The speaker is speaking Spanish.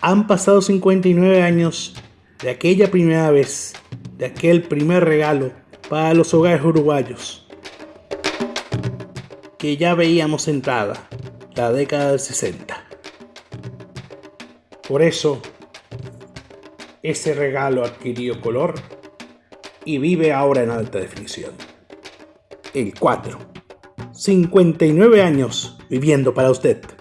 Han pasado 59 años de aquella primera vez, de aquel primer regalo para los hogares uruguayos, que ya veíamos entrada, la década del 60. Por eso, ese regalo adquirió color y vive ahora en alta definición. El 4. 59 años viviendo para usted.